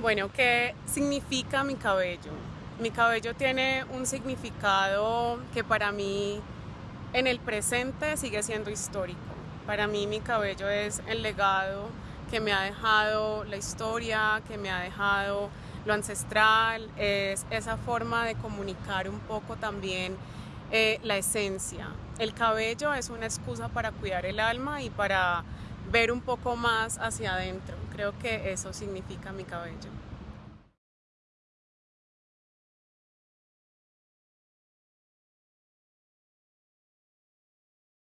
Bueno, ¿qué significa mi cabello? Mi cabello tiene un significado que para mí en el presente sigue siendo histórico. Para mí mi cabello es el legado que me ha dejado la historia, que me ha dejado lo ancestral, es esa forma de comunicar un poco también eh, la esencia. El cabello es una excusa para cuidar el alma y para ver un poco más hacia adentro. Creo que eso significa mi cabello.